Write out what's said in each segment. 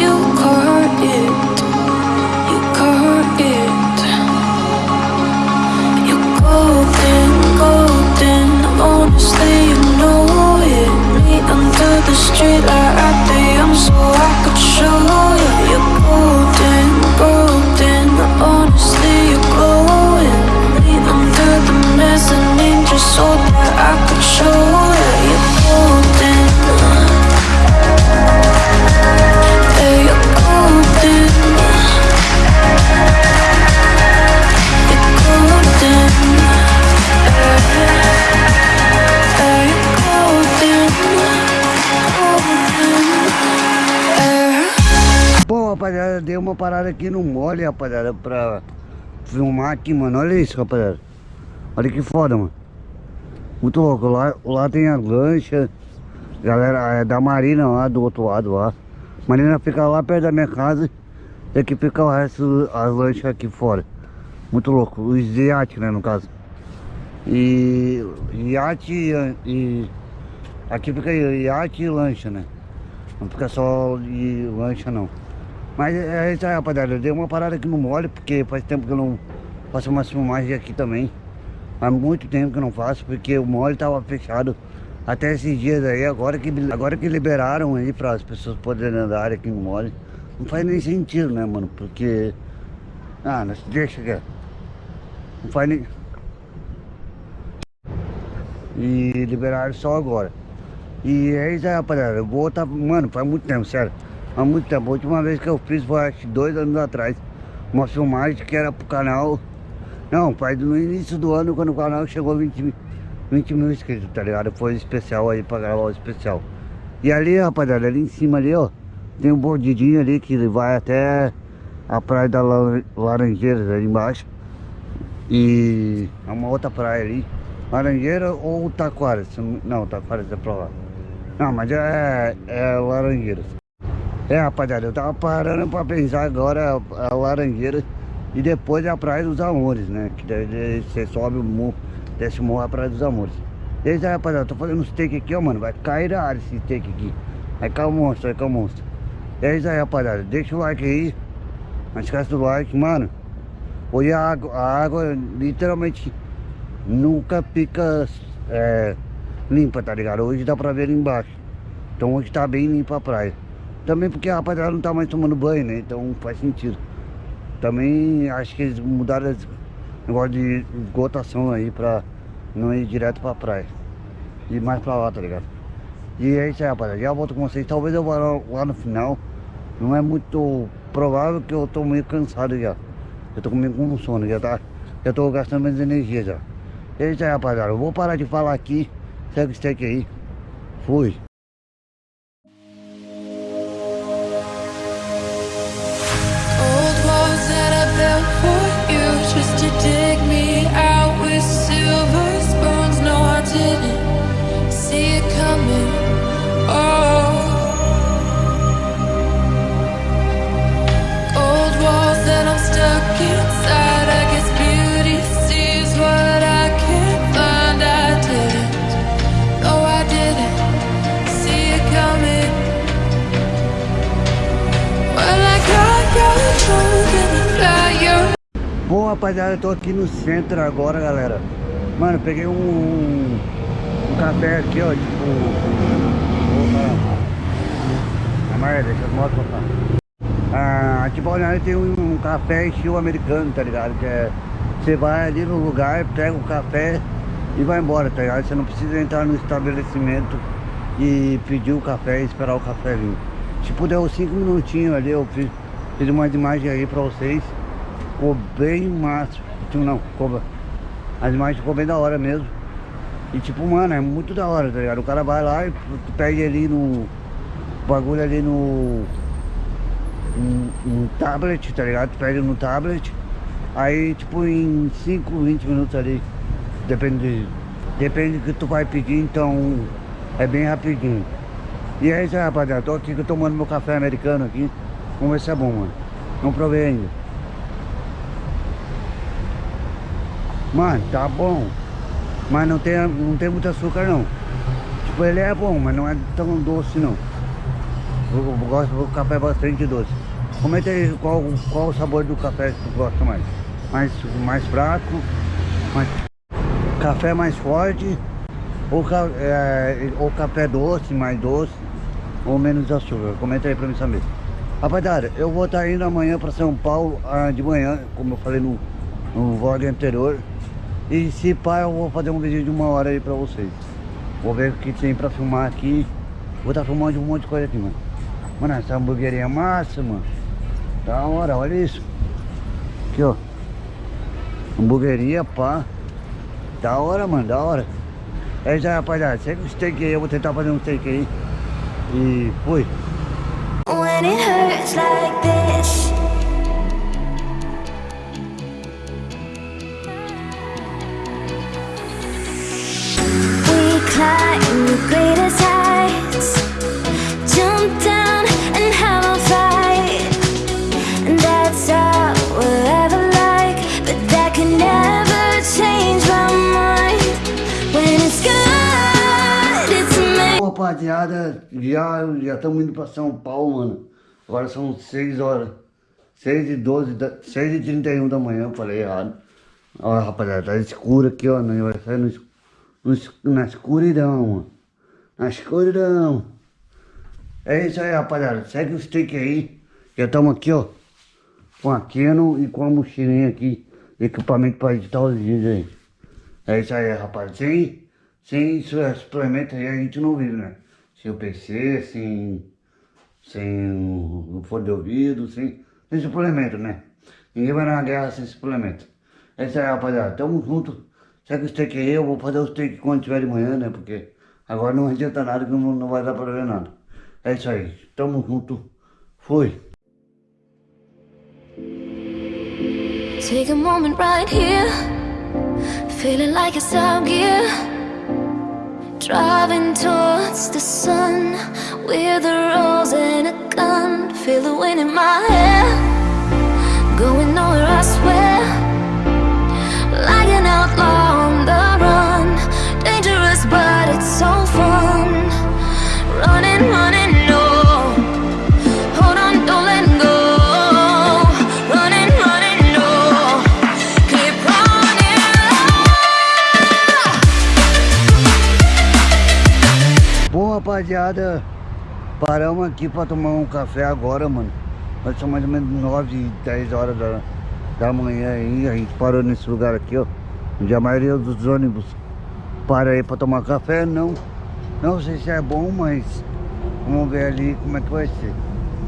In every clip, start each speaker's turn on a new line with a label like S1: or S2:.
S1: you
S2: uma parada aqui no mole, rapaziada, pra filmar aqui, mano. Olha isso, rapaziada. Olha que foda, mano. Muito louco. Lá, lá tem a lancha. Galera, é da Marina lá, do outro lado lá. Marina fica lá perto da minha casa. E aqui fica o resto, as lanchas aqui fora. Muito louco. Os iates, né, no caso. E iate e, e aqui fica iate e lancha, né? Não fica só de lancha não. Mas é isso aí, rapaziada. Eu dei uma parada aqui no mole, porque faz tempo que eu não faço umas filmagens aqui também. Há muito tempo que eu não faço, porque o mole tava fechado até esses dias aí. Agora que, agora que liberaram aí para as pessoas poderem andar aqui no mole. Não faz nem sentido, né, mano? Porque... Ah, não- deixa aqui. Não faz nem... E liberaram só agora. E é isso aí, rapaziada. Eu vou tá. Mano, faz muito tempo, sério. Há muito tempo. A última vez que eu fiz foi acho dois anos atrás. Uma filmagem que era pro canal. Não, faz no início do ano, quando o canal chegou a 20, mil- 20 mil inscritos, tá ligado? Foi especial aí pra gravar o especial. E ali, rapaziada, ali em cima ali, ó. Tem um bordidinho ali que vai até a praia da Lar- Laranjeiras ali embaixo. E é uma outra praia ali. Laranjeira ou Taquara? se não- Não, Taquara é pra lá. Não, mas é, é Laranjeiras. É, rapaziada, eu tava parando pra pensar agora a, a Laranjeira e depois a Praia dos Amores, né? Que daí você sobe o morro, desce o morro a Praia dos Amores. E aí, rapaziada, eu tô fazendo um steak aqui, ó, mano. Vai cair da área esse steak aqui. Vai cair o monstro, vai cair o monstro. E é isso aí, rapaziada. Deixa o like aí. Não esquece do like, mano. Hoje a água, a água literalmente nunca fica é, limpa, tá ligado? Hoje dá pra ver embaixo. Então hoje tá bem limpa a praia. Também porque a rapaziada não tá mais tomando banho, né? Então faz sentido. Também acho que eles mudaram esse negócio de esgotação aí pra não ir direto pra praia. E mais pra lá, tá ligado? E é isso aí, rapaziada. Já volto com vocês. Talvez eu vá lá, no final. Não é muito provável que eu tô meio cansado já. Eu tô meio com sono, já tá. Já tô gastando minhas energias já. É isso aí, rapaziada. Eu vou parar de falar aqui. Segue o steak aí. Fui. Rapaziada, eu tô aqui no centro agora, galera. Mano, peguei um, um café aqui, ó, tipo... Opa. Amarela, deixa as motos passar. Ah, aqui tem um, um café estilo americano, tá ligado? Que é... Você vai ali no lugar, pega o café e vai embora, tá ligado? Você não precisa entrar no estabelecimento e pedir o café e esperar o café vir. Tipo, deu cinco minutinhos ali, eu fiz, fiz umas imagens aí pra vocês. Ficou bem massa. Tipo, não. As imagens bem da hora mesmo. E tipo, mano, é muito da hora, tá ligado? O cara vai lá e tu pede ali no... Bagulho ali no... Um, tablet, tá ligado? Tu pede no tablet. Aí, tipo, em 5, 20 minutos ali. Depende... Depende do que tu vai pedir, então... É bem rapidinho. E é isso aí, rapaziada. Tô aqui tomando meu café americano aqui. Vamos ver se é bom, mano. Não provei ainda. Mano, tá bom. Mas não tem, não tem muito açúcar não. Tipo, ele é bom, mas não é tão doce não. Eu, eu gosto do café bastante doce. Comenta aí qual, qual o sabor do café que tu gosta mais. Mais, mais fraco, mais... Café mais forte, ou, é, ou café doce, mais doce, ou menos açúcar. Comenta aí pra mim saber. Rapaziada, eu vou estar indo amanhã para São Paulo ah, de manhã, como eu falei no, no vlog anterior. E se pá, eu vou fazer um vídeo de uma hora aí pra vocês. Vou ver o que tem pra filmar aqui. Vou estar filmando um monte de coisa aqui, mano. Mano, essa hamburgueria é massa, mano. Da hora, olha isso. Aqui, ó. Hamburgueria, pá. Da hora, mano, da hora. É aí, rapaziada. Segue o steak aí, eu vou tentar fazer um steak aí. E fui. When it hurts like this Rapaziada, já estamos indo para São Paulo, mano Agora são 6 horas. 6 e 12, da, 6 e 31 da manhã, falei errado. Olha, rapaziada, tá escuro aqui, ó. Vai sair no, no, na escuridão. Na escuridão. É isso aí, rapaziada. Segue o stick aí. Já estamos aqui, ó. Com a Canon e com a mochilinha aqui. Equipamento para editar os vídeos aí. É isso aí, rapaziada. Sem, sem suplemento aí a gente não vive, né? Sem o PC, sem sem o fone de ouvido, sem, sem suplemento, né? Ninguém vai na guerra sem suplemento. É isso aí, rapaziada. Tamo junto. Segue o steak aí, eu vou fazer o steak quando tiver de manhã, né? Porque agora não adianta nada que não, não vai dar pra ver nada. É isso aí. Tamo junto. Fui. Take a moment right here Feeling like it's out gear Driving towards the sun With a rose and a gun Feel the wind in my hair Going nowhere I swear rapaziada Paramos aqui pra tomar um café agora, mano. Nós são mais ou menos 9, 10 horas da, da manhã aí. A gente parou nesse lugar aqui, ó. Onde a maioria dos ônibus para aí pra tomar café. Não, não sei se é bom, mas vamos ver ali como é que vai ser.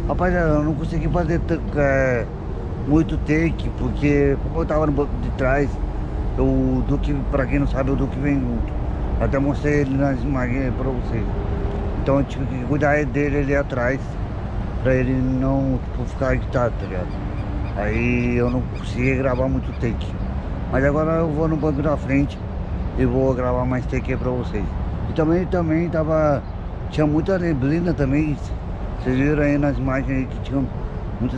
S2: Rapaziada, eu não consegui fazer é, muito take, porque como eu tava no banco de trás, o Duque, pra quem não sabe, o Duque vem junto. Até mostrei ele nas imagens pra vocês. Então eu tive que cuidar dele ali atrás Pra ele não tipo, ficar agitado, tá ligado? Aí eu não consegui gravar muito take. Mas agora eu vou no banco da frente E vou gravar mais take aí pra vocês. E também, também tava... Tinha muita neblina também. Vocês viram aí nas imagens aí que tinha muita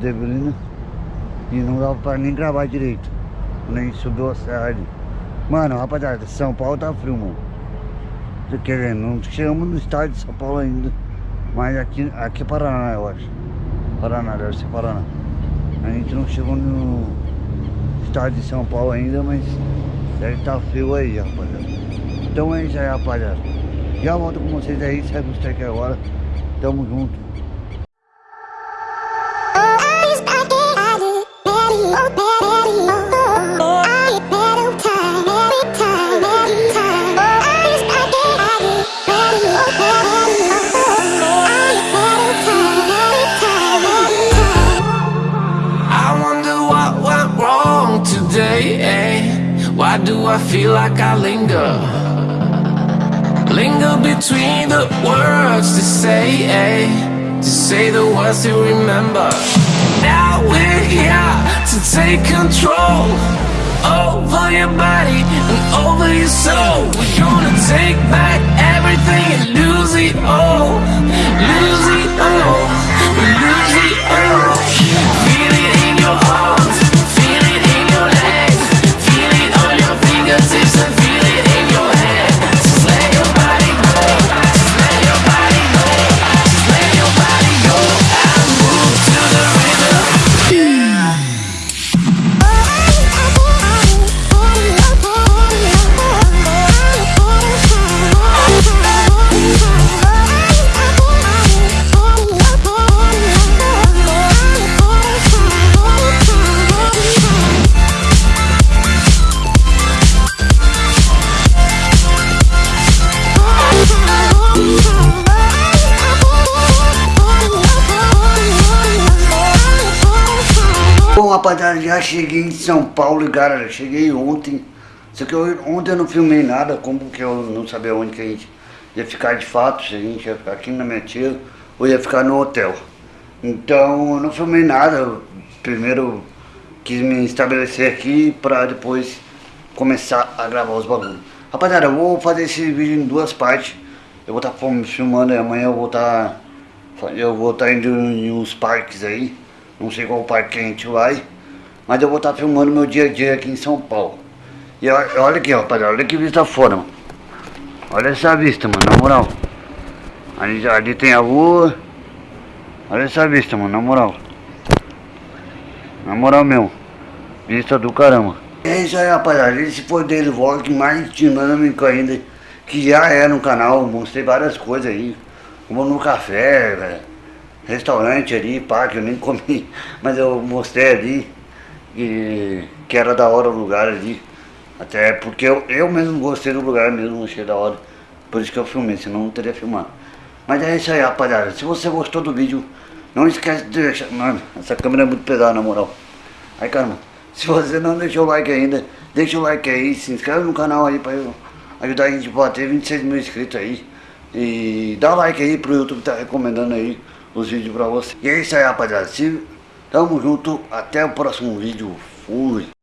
S2: neblina E não dava pra nem gravar direito Nem subiu a serra ali. Mano, rapaziada, São Paulo tá frio, mano Quer não chegamos no estádio de São Paulo ainda. Mas aqui, aqui é Paraná, eu acho. Paraná, deve ser Paraná. A gente não chegou no estádio de São Paulo ainda, mas deve estar tá frio aí, rapaziada. Então é isso aí, rapaziada. Já volto com vocês aí, segue o aqui agora. Tamo junto.
S3: Like I linger. Linger between the words to say eh? To say the words to remember. Now we're here to take control Over your body and over your soul. We're gonna take back everything and lose it all. Lose it all, lose it all
S2: já cheguei em São Paulo, cara, cheguei ontem. Só que eu, ontem eu não filmei nada, como que eu não sabia onde que a gente ia ficar de fato, se a gente ia ficar aqui na minha tia ou ia ficar no hotel. Então eu não filmei nada, primeiro quis me estabelecer aqui pra depois começar a gravar os bagulhos. Rapaziada, eu vou fazer esse vídeo em duas partes. Eu vou estar tá filmando e amanhã eu vou estar. Tá, eu vou estar tá indo em uns parques aí. Não sei qual parque que a gente vai. Mas eu vou estar filmando meu dia a dia aqui em São Paulo. E olha aqui, rapaziada, olha que vista fora, mano. Olha essa vista, mano, na moral. Ali, ali tem a rua. Olha essa vista, mano, na moral. Na moral mesmo. Vista do caramba. É isso aí, rapaziada. Esse foi o Daily Vlog mais dinâmico ainda. Que já é no canal. Mostrei várias coisas aí. Como no café, velho. Restaurante ali, parque, eu nem comi. Mas eu mostrei ali. E, que era da hora o lugar ali. Até porque eu, eu mesmo gostei do lugar mesmo, achei da hora. Por isso que eu filmei, senão não teria filmado. Mas é isso aí, rapaziada. Se você gostou do vídeo, não esquece de deixar... Mano, essa câmera é muito pesada, na moral. Aí, caramba. Se você não deixou o like ainda, deixa o like aí, se inscreve no canal aí pra ajudar a gente a bater 26 mil inscritos aí. E dá like aí pro YouTube tá recomendando aí os vídeos pra você. E é isso aí, rapaziada. Se, tamo junto. Até o próximo vídeo. Fui.